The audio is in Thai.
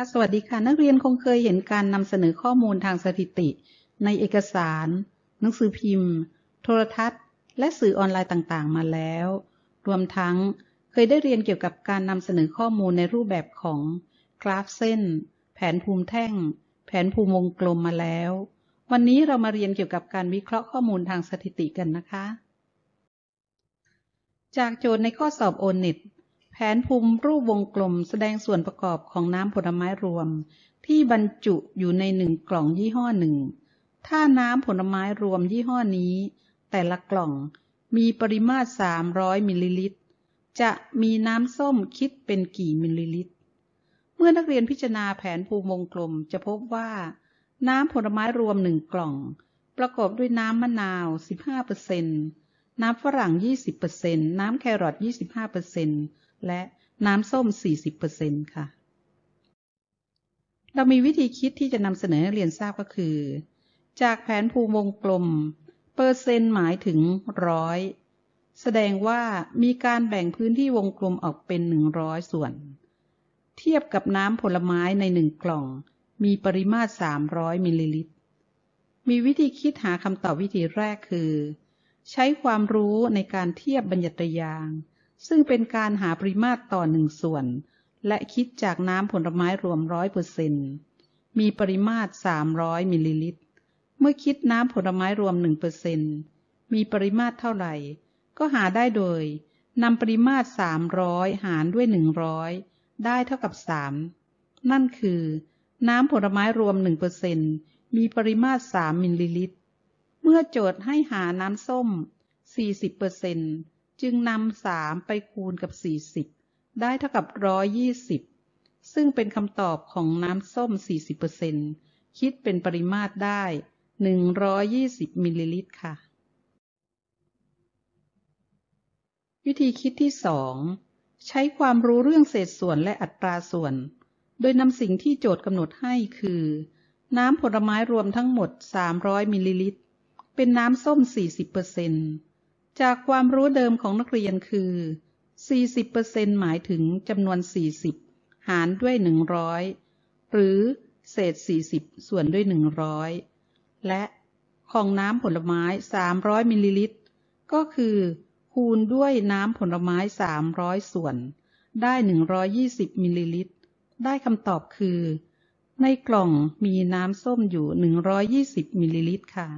ค่ะสวัสดีค่ะ นักเรียนคงเคยเห็นการนำเสนอข้อมูลทางสถิติ ในเอกสาร หนังสือพิมพ์ โทรทัศน์ และสื่อออนไลน์ต่างๆ มาแล้ว รวมทั้งเคยได้เรียนเกี่ยวกับการนำเสนอข้อมูลในรูปแบบของกราฟเส้น แผนภูมิแท่ง แผนภูมิวงกลมมาแล้ว วันนี้เรามาเรียนเกี่ยวกับการวิเคราะห์ข้อมูลทางสถิติกันนะคะ จากโจทย์ในข้อสอบโอเน็ต แผนภูมิรูปวงกลมแสดงส่วนประกอบของน้ำผลไม้รวม ที่บรรจุอยู่ในหนึ่งกล่องยี่ห้อหนึ่ง ถ้าน้ำผลไม้รวมยี่ห้อนี้ แต่ละกล่องมีปริมาตร 300 มิลลิลิตร จะมีน้ำส้มคิดเป็นกี่มิลลิลิตร เมื่อนักเรียนพิจารณาแผนภูมิวงกลมจะพบว่า น้ำผลไม้รวมหนึ่งกล่อง ประกอบด้วยน้ำมะนาว 15%น้ำฝรั่ง 20%น้ำแครอท 25% และน้ำส้ม 40%ค่ะ เรามีวิธีคิดที่จะนำเสนอให้เรียนทราบก็คือ จากแผนภูมิวงกลม เปอร์เซ็นต์หมายถึงร้อยแสดงว่ามีการแบ่งพื้นที่วงกลมออกเป็น 100 ส่วน เทียบกับน้ำผลไม้ในหนึ่งกล่อง มีปริมาตร 300 มิลลิลิตร มีวิธีคิดหาคำตอบวิธีแรกคือ ใช้ความรู้ในการเทียบบัญญัติไตรยางศ์ ซึ่งเป็นการหาปริมาตรต่อหนึ่งส่วน และคิดจากน้ำผลไม้รวมร้อยเปอร์เซ็นต์มีปริมาตร 300 มิลลิลิตร เมื่อคิดน้ำผลไม้รวม1เปอร์เซ็นต์มีปริมาตรเท่าไหร่ ก็หาได้โดยนำปริมาตร 300 หารด้วย 100 ได้เท่ากับ 3 นั่นคือ น้ำผลไม้รวม1เปอร์เซ็นต์มีปริมาตร 3 มิลลิลิตร เมื่อโจทย์ให้หาน้ำส้ม 40เปอร์เซ็นต์ จึงนำสามไปคูณกับ40ได้เท่ากับ120ซึ่งเป็นคำตอบของน้ำส้ม 40%คิดเป็นปริมาตรได้ 120 มิลลิลิตรค่ะ วิธีคิดที่ 2 ใช้ความรู้เรื่องเศษส่วนและอัตราส่วน โดยนำสิ่งที่โจทย์กำหนดให้คือ น้ำผลไม้รวมทั้งหมด 300 มิลลิลิตร เป็นน้ำส้ม 40%เจากความรู้เดิมของนักเรียนคือ 40%หมายถึงจำนวน 40 หารด้วย 100 หรือเศษ 40 ส่วนด้วย 100 และของน้ำผลไม้ 300 มิลลิลิตร ก็คือคูณด้วยน้ำผลไม้ 300 ส่วน ได้ 120 มิลลิลิตร ได้คำตอบคือ ในกล่องมีน้ำส้มอยู่ 120 มิลลิลิตรค่ะ